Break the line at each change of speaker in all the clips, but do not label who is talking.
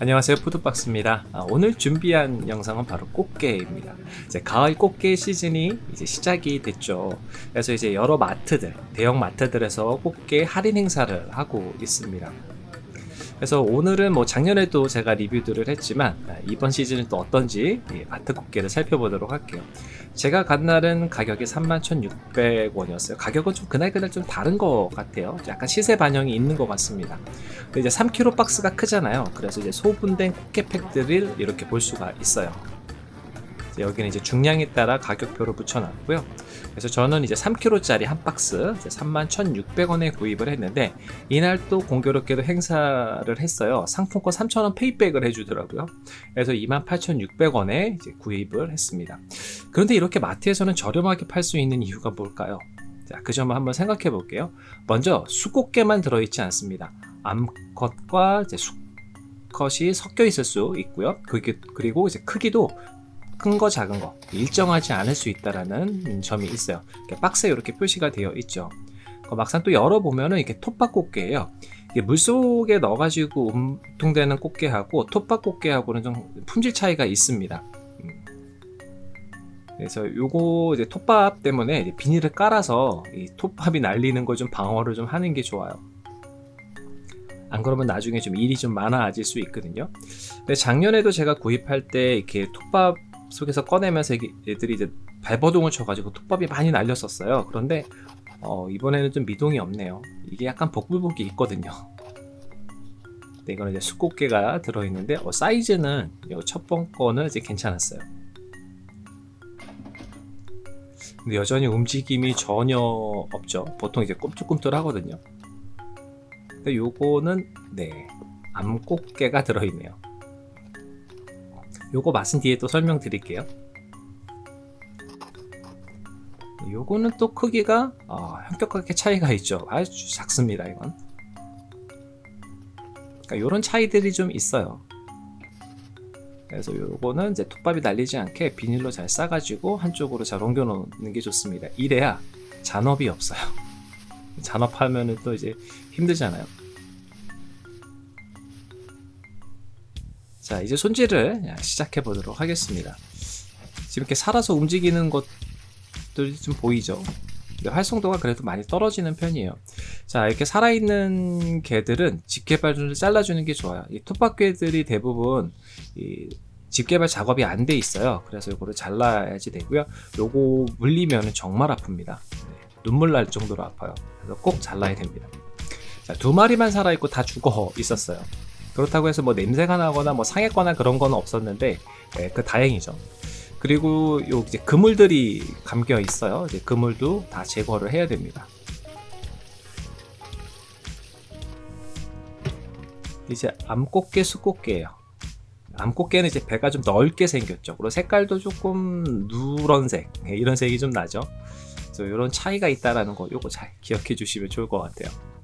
안녕하세요 푸드박스입니다. 아, 오늘 준비한 영상은 바로 꽃게입니다. 이제 가을 꽃게 시즌이 이제 시작이 됐죠. 그래서 이제 여러 마트들 대형 마트들에서 꽃게 할인 행사를 하고 있습니다. 그래서 오늘은 뭐 작년에도 제가 리뷰들을 했지만 아, 이번 시즌은 또 어떤지 마트 꽃게를 살펴보도록 할게요 제가 간 날은 가격이 31,600원이었어요. 가격은 좀 그날그날 좀 다른 것 같아요. 약간 시세 반영이 있는 것 같습니다. 이제 3kg 박스가 크잖아요. 그래서 이제 소분된 꽃게 팩들을 이렇게 볼 수가 있어요 여기는 이제 중량에 따라 가격표를 붙여놨고요. 그래서 저는 이제 3kg짜리 한 박스 31,600원에 구입을 했는데 이날 또 공교롭게도 행사를 했어요. 상품권 3,000원 페이백을 해주더라고요. 그래서 28,600원에 이제 구입을 했습니다. 그런데 이렇게 마트에서는 저렴하게 팔 수 있는 이유가 뭘까요? 자, 그 점을 한번 생각해 볼게요. 먼저 수꽃게만 들어있지 않습니다. 암컷과 이제 수컷이 섞여 있을 수 있고요. 그리고 이제 크기도 큰 거 작은 거. 일정하지 않을 수 있다라는 점이 있어요. 박스에 이렇게 표시가 되어 있죠. 막상 또 열어보면은 이게 톱밥 꽃게예요. 물속에 넣어가지고 운동되는 꽃게하고 톱밥 꽃게하고는 좀 품질 차이가 있습니다. 음. 그래서 요거 이제 톱밥 때문에 비닐을 깔아서 이 톱밥이 날리는 걸 좀 방어를 좀 하는 게 좋아요. 안 그러면 나중에 좀 일이 좀 많아질 수 있거든요. 근데 작년에도 제가 구입할 때 이렇게 톱밥 속에서 꺼내면서 얘들이 이제 발버둥을 쳐가지고 톱밥이 많이 날렸었어요. 그런데 어, 이번에는 좀 미동이 없네요. 이게 약간 복불복이 있거든요. 네, 이거는 이제 수꽃게가 들어있는데 어, 사이즈는 첫 번 거는 이제 괜찮았어요. 근데 여전히 움직임이 전혀 없죠. 보통 이제 꿈틀꿈틀 하거든요. 근데 요거는 네 암꽃게가 들어있네요 요거 맛은 뒤에 또 설명드릴게요. 요거는 또 크기가 어, 현격하게 차이가 있죠. 아주 작습니다 이건. 그러니까 요런 차이들이 좀 있어요. 그래서 요거는 이제 톱밥이 날리지 않게 비닐로 잘 싸가지고 한쪽으로 잘 옮겨 놓는 게 좋습니다. 이래야 잔업이 없어요. 잔업하면은 또 이제 힘들잖아요 자 이제 손질을 시작해 보도록 하겠습니다. 지금 이렇게 살아서 움직이는 것들이 좀 보이죠? 활성도가 그래도 많이 떨어지는 편이에요. 자 이렇게 살아있는 개들은 집게발을 잘라주는 게 좋아요. 이 톱밥개들이 대부분 이 집게발 작업이 안 돼 있어요. 그래서 이거를 잘라야지 되고요. 요거 물리면 정말 아픕니다. 네, 눈물 날 정도로 아파요. 그래서 꼭 잘라야 됩니다. 자, 두 마리만 살아있고 다 죽어 있었어요 그렇다고 해서 뭐 냄새가 나거나 뭐 상했거나 그런 건 없었는데 네, 그 다행이죠. 그리고 요 이제 그물들이 감겨 있어요. 이제 그물도 다 제거를 해야 됩니다. 이제 암꽃게 수꽃게예요. 암꽃게는 이제 배가 좀 넓게 생겼죠. 그리고 색깔도 조금 누런색 네, 이런 색이 좀 나죠. 그래서 이런 차이가 있다라는 거 요거 잘 기억해 주시면 좋을 것 같아요. 자,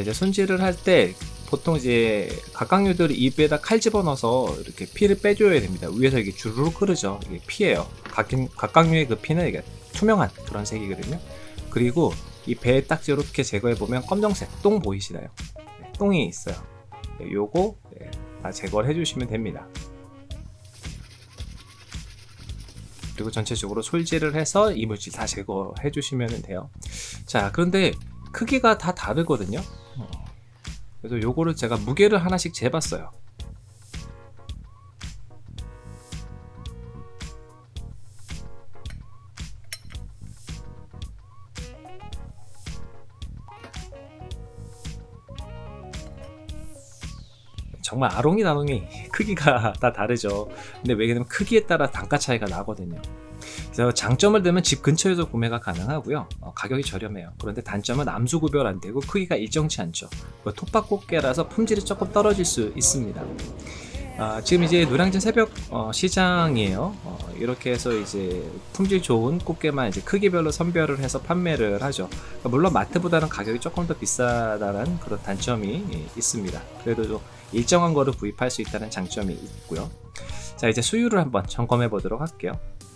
이제 손질을 할 때 보통 이제 각각류들이 입에다 칼 집어넣어서 이렇게 피를 빼줘야 됩니다. 위에서 이게 주르륵 흐르죠. 이게 피예요. 각각류의 그 피는 이게 투명한 그런 색이거든요. 그리고 이 배에 딱 이렇게 제거해 보면 검정색 똥 보이시나요? 네, 똥이 있어요. 네, 요거 네, 다 제거를 해주시면 됩니다. 그리고 전체적으로 솔질을 해서 이물질 다 제거해 주시면 돼요. 자, 그런데 크기가 다 다르거든요. 그래서 요거를 제가 무게를 하나씩 재봤어요. 정말 아롱이 나롱이 크기가 다 다르죠. 근데 왜냐면 크기에 따라 단가 차이가 나거든요 그래서 장점을 들면 집 근처에서 구매가 가능하고요. 어, 가격이 저렴해요. 그런데 단점은 암수 구별 안되고 크기가 일정치 않죠. 톱밥 꽃게라서 품질이 조금 떨어질 수 있습니다. 아, 지금 이제 노량진 새벽 어, 시장이에요. 어, 이렇게 해서 이제 품질 좋은 꽃게만 이제 크기별로 선별을 해서 판매를 하죠. 그러니까 물론 마트보다는 가격이 조금 더 비싸다는 그런 단점이 예, 있습니다. 그래도 좀 일정한 거를 구입할 수 있다는 장점이 있고요. 자 이제 수율을 한번 점검해 보도록 할게요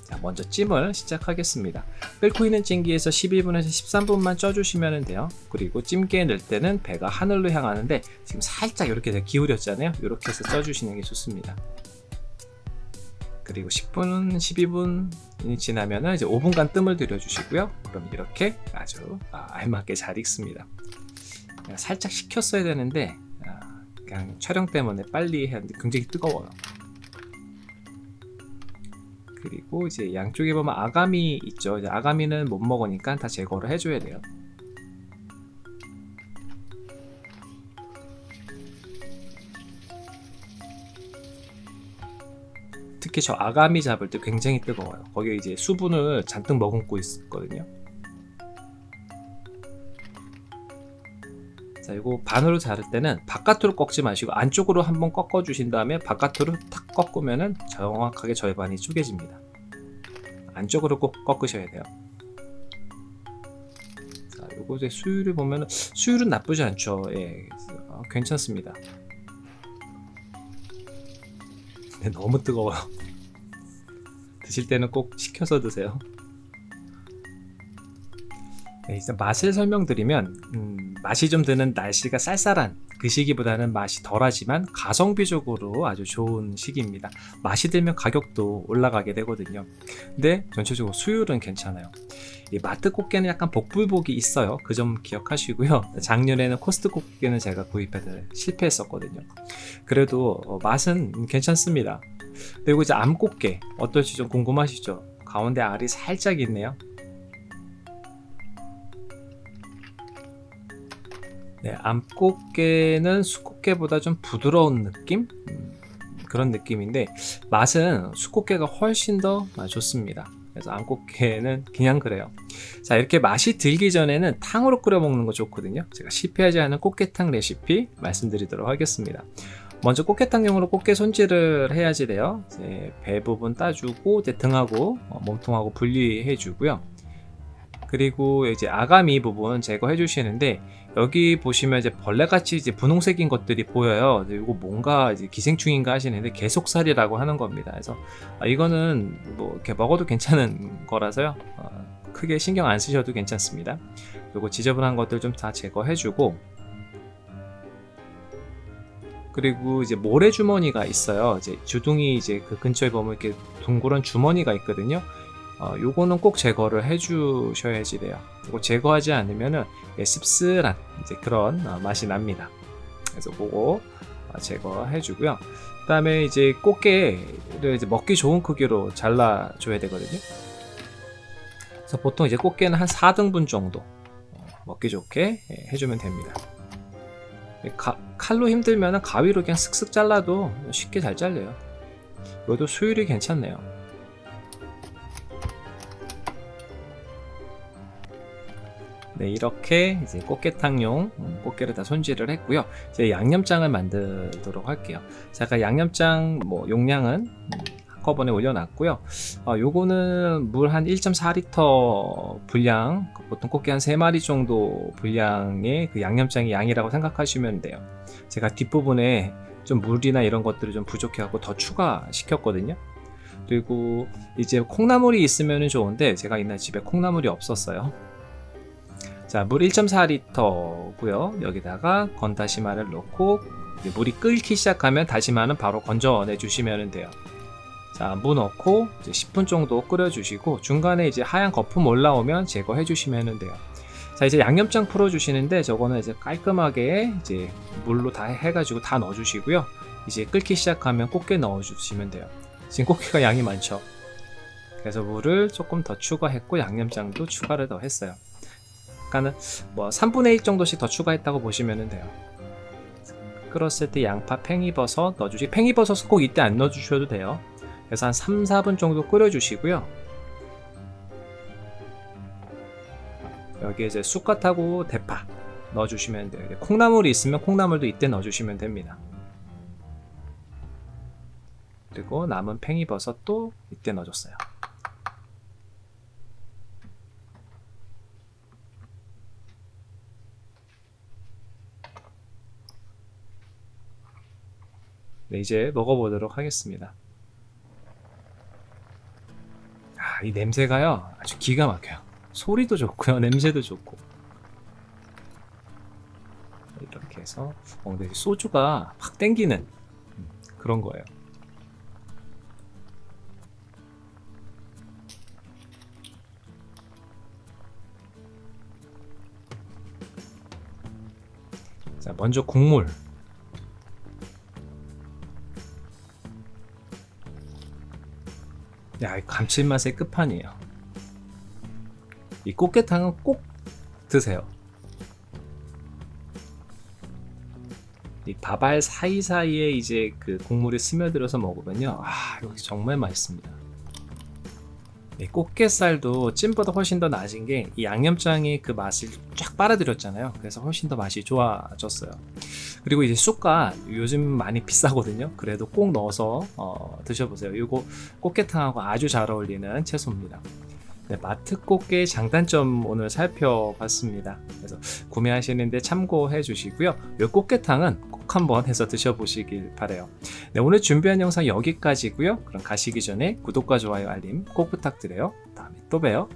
자, 먼저 찜을 시작하겠습니다. 끓고 있는 찜기에서 12분에서 13분만 쪄주시면 돼요. 그리고 찜기에 넣을 때는 배가 하늘로 향하는데 지금 살짝 이렇게 기울였잖아요. 이렇게 해서 쪄주시는 게 좋습니다. 그리고 10분, 12분이 지나면 이제 5분간 뜸을 들여주시고요. 그럼 이렇게 아주 알맞게 잘 익습니다. 살짝 식혔어야 되는데 아, 그냥 촬영 때문에 빨리 해야 하는데 굉장히 뜨거워요. 그리고 이제 양쪽에 보면 아가미 있죠. 아가미는 못 먹으니까 다 제거를 해줘야 돼요. 특히 저 아가미 잡을 때 굉장히 뜨거워요. 거기에 이제 수분을 잔뜩 머금고 있거든요. 자, 이거 반으로 자를 때는 바깥으로 꺾지 마시고 안쪽으로 한번 꺾어 주신 다음에 바깥으로 탁 꺾으면은 정확하게 절반이 쪼개집니다. 안쪽으로 꼭 꺾으셔야 돼요. 자, 요거 이제 수율을 보면 수율은 나쁘지 않죠. 예, 어, 괜찮습니다. 근데 너무 뜨거워요. 드실 때는 꼭 식혀서 드세요. 네, 일단 맛을 설명드리면 음, 맛이 좀 드는 날씨가 쌀쌀한 그 시기보다는 맛이 덜하지만 가성비적으로 아주 좋은 시기입니다. 맛이 들면 가격도 올라가게 되거든요. 근데 전체적으로 수율은 괜찮아요. 이 마트 꽃게는 약간 복불복이 있어요. 그 점 기억하시고요. 작년에는 코스트코 꽃게는 제가 구입해서 실패했었거든요. 그래도 어, 맛은 괜찮습니다. 그리고 이제 암꽃게 어떨지 좀 궁금하시죠? 가운데 알이 살짝 있네요. 네, 암꽃게는 수꽃게보다 좀 부드러운 느낌? 음, 그런 느낌인데 맛은 수꽃게가 훨씬 더 좋습니다. 그래서 암꽃게는 그냥 그래요. 자 이렇게 맛이 들기 전에는 탕으로 끓여 먹는 거 좋거든요. 제가 실패하지 않은 꽃게탕 레시피 말씀드리도록 하겠습니다. 먼저 꽃게탕용으로 꽃게 손질을 해야지 돼요. 배 부분 따주고 등하고 어, 몸통하고 분리해 주고요. 그리고 이제 아가미 부분 제거해 주시는데 여기 보시면 이제 벌레같이 이제 분홍색인 것들이 보여요. 이거 뭔가 이제 기생충인가 하시는데 계속살이라고 하는 겁니다. 그래서 아, 이거는 뭐 이렇게 먹어도 괜찮은 거라서요. 어, 크게 신경 안 쓰셔도 괜찮습니다. 그리고 지저분한 것들 좀 다 제거해 주고 그리고 이제 모래 주머니가 있어요. 이제 주둥이 이제 그 근처에 보면 이렇게 둥그런 주머니가 있거든요. 어, 요거는 꼭 제거를 해 주셔야지 돼요. 이거 제거하지 않으면은 예, 씁쓸한 이제 그런 어, 맛이 납니다. 그래서 그거 어, 제거해 주고요. 그 다음에 이제 꽃게를 이제 먹기 좋은 크기로 잘라 줘야 되거든요. 그래서 보통 이제 꽃게는 한 4등분 정도 어, 먹기 좋게 예, 해주면 됩니다. 가, 칼로 힘들면 가위로 그냥 슥슥 잘라도 쉽게 잘 잘려요. 이것도 수율이 괜찮네요 네, 이렇게 이제 꽃게탕용 음, 꽃게를 다 손질을 했고요. 이제 양념장을 만들도록 할게요. 제가 양념장 뭐 용량은 음, 한꺼번에 올려놨고요. 어, 요거는 물 한 1.4리터 분량, 보통 꽃게 한 3마리 정도 분량의 그 양념장의 양이라고 생각하시면 돼요. 제가 뒷부분에 좀 물이나 이런 것들이 좀 부족해갖고 더 추가시켰거든요. 그리고 이제 콩나물이 있으면 좋은데 제가 이날 집에 콩나물이 없었어요. 자, 물 1.4리터고요. 여기다가 건다시마를 넣고 물이 끓기 시작하면 다시마는 바로 건져내 주시면 돼요. 자, 무 넣고 이제 10분 정도 끓여 주시고 중간에 이제 하얀 거품 올라오면 제거해 주시면 돼요. 자, 이제 양념장 풀어 주시는데 저거는 이제 깔끔하게 이제 물로 다 해 가지고 다 넣어 주시고요. 이제 끓기 시작하면 꽃게 넣어 주시면 돼요. 지금 꽃게가 양이 많죠. 그래서 물을 조금 더 추가했고 양념장도 추가를 더 했어요. 약간은 뭐 3분의 1 정도씩 더 추가했다고 보시면 돼요. 끓었을 때 양파, 팽이버섯 넣어주시 팽이버섯은 꼭 이때 안 넣어주셔도 돼요. 그래서 한 3, 4분 정도 끓여주시고요. 여기 이제 쑥갓하고 대파 넣어주시면 돼요. 콩나물이 있으면 콩나물도 이때 넣어주시면 됩니다. 그리고 남은 팽이버섯도 이때 넣어줬어요 네, 이제 먹어보도록 하겠습니다. 아, 이 냄새가요. 아주 기가 막혀요. 소리도 좋고요. 냄새도 좋고. 이렇게 해서 어, 근데 소주가 확 땡기는 음, 그런 거예요. 자, 먼저 국물. 야, 이 감칠맛의 끝판이에요. 이 꽃게탕은 꼭 드세요. 이 밥알 사이사이에 이제 그 국물이 스며들어서 먹으면요. 아, 이거 정말 맛있습니다. 이 꽃게살도 찜보다 훨씬 더 낮은 게 이 양념장이 그 맛을 쫙 빨아들였잖아요. 그래서 훨씬 더 맛이 좋아졌어요. 그리고 이제 쑥갓 요즘 많이 비싸거든요. 그래도 꼭 넣어서 어, 드셔보세요. 이거 꽃게탕하고 아주 잘 어울리는 채소입니다. 네, 마트 꽃게 장단점 오늘 살펴봤습니다. 그래서 구매하시는데 참고해 주시고요. 이 꽃게탕은 꼭 한번 해서 드셔보시길 바래요. 네, 오늘 준비한 영상 여기까지고요. 그럼 가시기 전에 구독과 좋아요 알림 꼭 부탁드려요. 다음에 또 봬요.